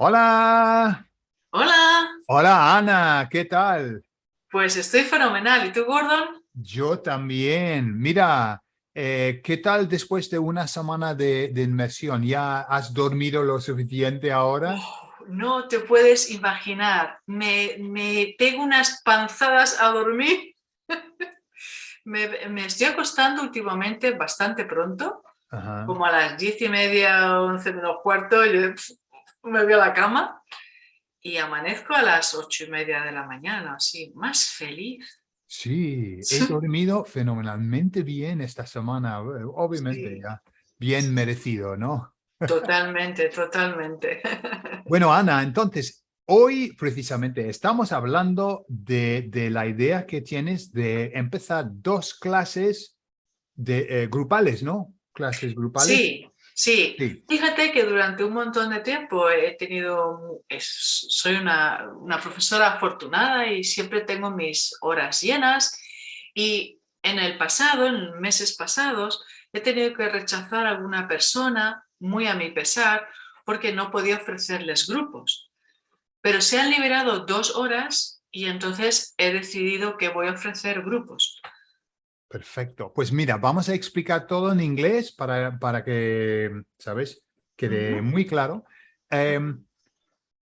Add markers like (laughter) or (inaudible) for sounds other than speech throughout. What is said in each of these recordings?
Hola. Hola. Hola, Ana. ¿Qué tal? Pues estoy fenomenal. ¿Y tú, Gordon? Yo también. Mira, eh, ¿qué tal después de una semana de, inmersión? ¿Ya has dormido lo suficiente ahora? Oh, no te puedes imaginar. Me, me pego unas panzadas a dormir. (laughs) me, me, estoy acostando últimamente bastante pronto. Como a las diez y media, once menos cuarto, yo me voy a la cama y amanezco a las ocho y media de la mañana, así, más feliz. Sí, he (laughs) dormido fenomenalmente bien esta semana, obviamente ya bien merecido, ¿no? Totalmente, totalmente. (laughs) Bueno, Ana, entonces, hoy precisamente estamos hablando de, de la idea que tienes de empezar dos clases de, eh, grupales, ¿no? Clases grupales. Sí, Sí. fíjate que durante un montón de tiempo he tenido, soy una, una, profesora afortunada y siempre tengo mis horas llenas y en el pasado, en meses pasados, he tenido que rechazar a alguna persona, muy a mi pesar, porque no podía ofrecerles grupos. Pero se han liberado dos horas y entonces he decidido que voy a ofrecer grupos. Perfecto. Pues mira, vamos a explicar todo en inglés para, para que, ¿sabes? Quede muy claro. Um,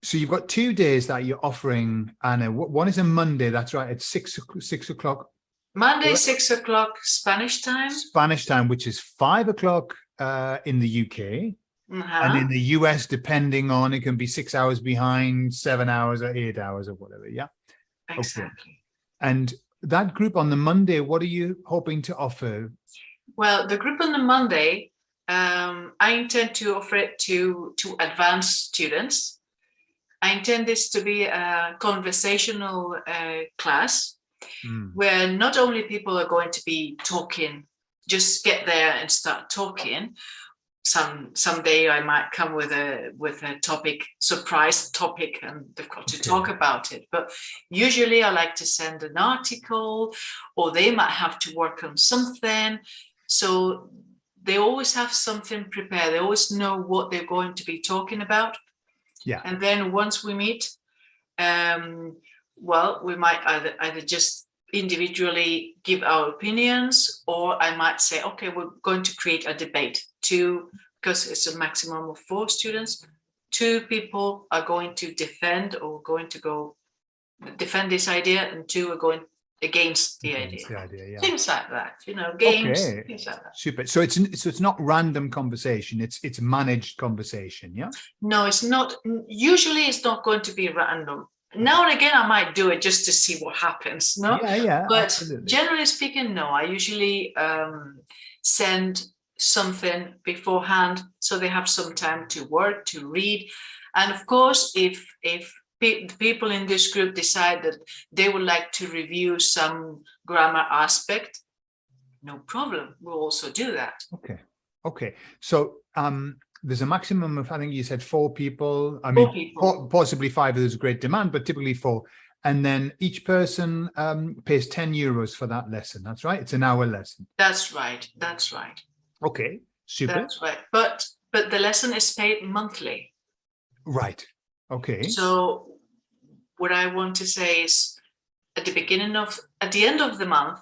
so you've got two days that you're offering, Anna. One is a Monday, that's right, it's six, six o'clock. Monday, six o'clock Spanish time. Spanish time, which is five o'clock uh, in the UK. Uh -huh. And in the US, depending on, it can be six hours behind, seven hours or eight hours or whatever, yeah? Exactly. Okay. And that group on the Monday, what are you hoping to offer? Well, the group on the Monday, um, I intend to offer it to, to advanced students. I intend this to be a conversational uh, class mm. where not only people are going to be talking, just get there and start talking, some someday I might come with a with a topic surprise topic and they've got to okay. talk about it. But usually I like to send an article or they might have to work on something. So they always have something prepared. They always know what they're going to be talking about. Yeah. And then once we meet um well we might either either just individually give our opinions or I might say okay we're going to create a debate two, because it's a maximum of four students, two people are going to defend or going to go defend this idea and two are going against the against idea. The idea yeah. Things like that, you know, games, okay. things like that. Super. So it's so it's not random conversation, it's it's managed conversation, yeah? No, it's not usually it's not going to be random. Now and again I might do it just to see what happens. No, yeah, yeah. But absolutely. generally speaking, no, I usually um send something beforehand so they have some time to work to read. And of course if if pe people in this group decide that they would like to review some grammar aspect no problem we'll also do that. Okay. Okay. So um there's a maximum of i think you said four people. I mean people. possibly five there's a great demand but typically four. And then each person um, pays 10 euros for that lesson. That's right? It's an hour lesson. That's right. That's right Okay, super. That's right. But but the lesson is paid monthly. Right. Okay. So what I want to say is at the beginning of at the end of the month,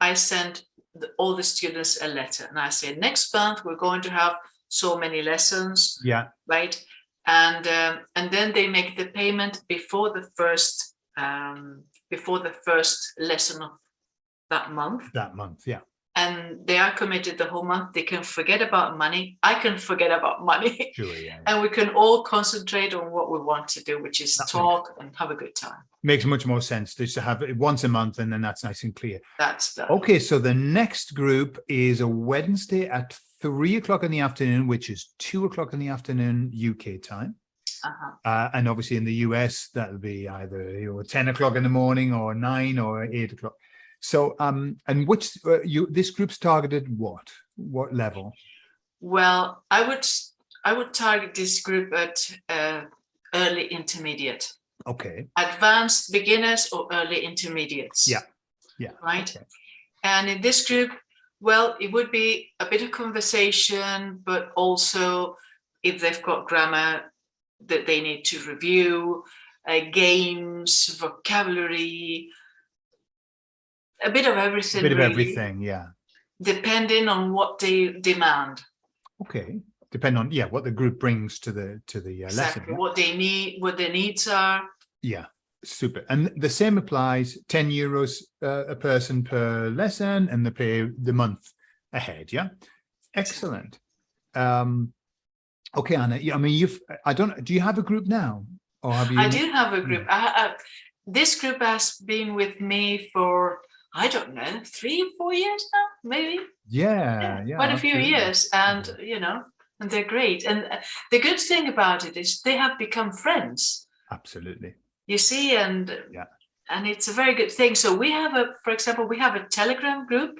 I send the, all the students a letter and I say next month we're going to have so many lessons. Yeah. Right. And um, and then they make the payment before the first um, before the first lesson of that month. That month, yeah and they are committed the whole month. They can forget about money. I can forget about money. Sure, (laughs) yeah. and we can all concentrate on what we want to do which is that talk and have a good time. Makes much more sense just to have it once a month and then that's nice and clear. That's that. okay so the next group is a wednesday at three o'clock in the afternoon which is two o'clock in the afternoon uk time. Uh -huh. uh, and obviously in the us that'll be either you know 10 o'clock in the morning or nine or eight o'clock so, um, and which uh, you this group's targeted what? What level? Well, I would I would target this group at uh, early intermediate. Okay. Advanced beginners or early intermediates. Yeah. Yeah. Right. Okay. And in this group, well, it would be a bit of conversation, but also if they've got grammar that they need to review, uh, games, vocabulary, a bit of A everything. bit of really, everything, yeah. Depending on what they demand. Okay. Depend on, yeah, what the group brings to the, to the uh, lesson. Exactly yeah? what they need, what their needs are. Yeah, super. And the same applies, 10 euros uh, a person per lesson and they pay the month ahead, yeah? Excellent. Um, okay, Anna, yeah, I mean, you've, I don't, do you have a group now? Or have you? I do have a group. I, I, this group has been with me for, I don't know, three, four years now, maybe. Yeah, yeah. quite a few years and you know and they're great and uh, the good thing about it is they have become friends Absolutely. you see and Yeah. and it's a very good thing so we have a for example we have a telegram group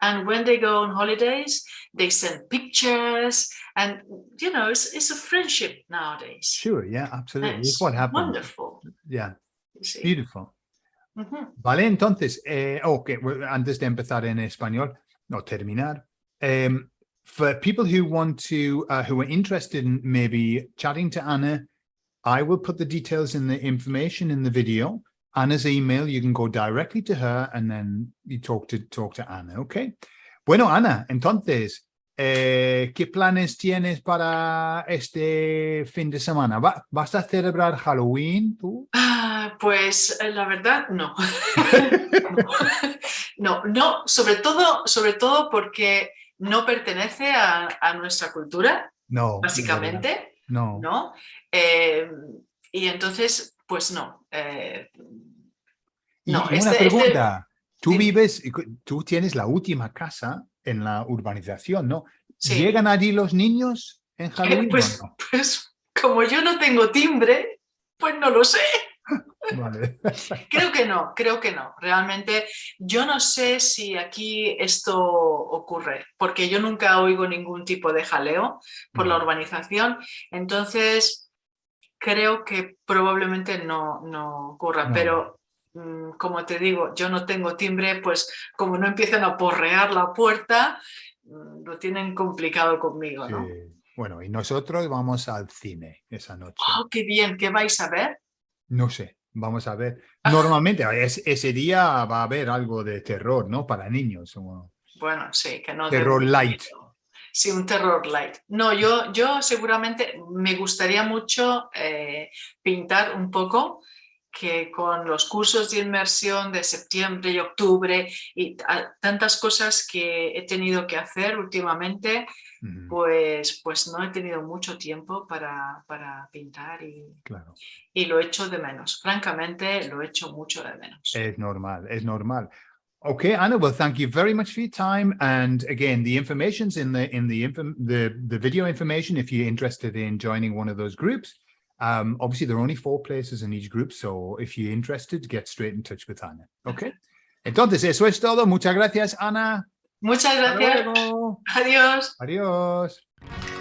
and when they go on holidays they send pictures and you know it's, it's a friendship nowadays Sure, yeah, absolutely. It's It's what happens. wonderful Yeah, you Vale, entonces, eh, ok, well, antes de empezar en español, no terminar, um, for people who want to, uh, who are interested in maybe chatting to Anna, I will put the details in the information in the video. Anna's email, you can go directly to her and then you talk to talk to Anna, okay? Bueno, Ana, entonces, eh, ¿qué planes tienes para este fin de semana? ¿Va- ¿Vas a celebrar Halloween tú? Ah, pues eh, la verdad no. (laughs) no, no, sobre todo, sobre todo porque no pertenece a, a nuestra cultura, No. básicamente, No. ¿no? Eh, y entonces, pues no. eh, Y no, una este- este- pregunta, tú vives, tú tienes la última casa en la urbanización, ¿no? sí. ¿Llegan allí los niños en Halloween pues, o pues como yo no tengo timbre, pues no lo sé. (laughs) Vale. (laughs) Creo que no, creo que no. Realmente yo no sé si aquí esto ocurre, porque yo nunca oigo ningún tipo de jaleo por la urbanización. Entonces, creo que probablemente no, no ocurra. No. Pero, como te digo, yo no tengo timbre, pues como no empiezan a porrear la puerta, mm, lo tienen complicado conmigo, ¿no? Sí. Bueno, y nosotros vamos al cine esa noche. ¡Oh, qué bien! ¿Qué vais a ver? No sé, vamos a ver. Normalmente es- ese día va a haber algo de terror, ¿no? Para niños. Bueno, sí, que no... Terror light. Sí, un terror light. No, yo, yo seguramente me gustaría mucho eh, pintar un poco que con los cursos de inmersión de septiembre y octubre y ta- tantas cosas que he tenido que hacer últimamente, Ujú, pues, pues no he tenido mucho tiempo para, para pintar y, Claro. y lo echo de menos. Francamente, lo echo mucho de menos. Es normal, es normal. Okay, Anna, well, thank you very much for your time. And again, the information's in the in the the the video information if you're interested in joining one of those groups. Um, obviously, there are only four places in each group, so if you're interested, get straight in touch with Anna. Okay. (laughs) Entonces, eso es todo. Muchas gracias, Ana. Muchas gracias. Adiós. Adiós.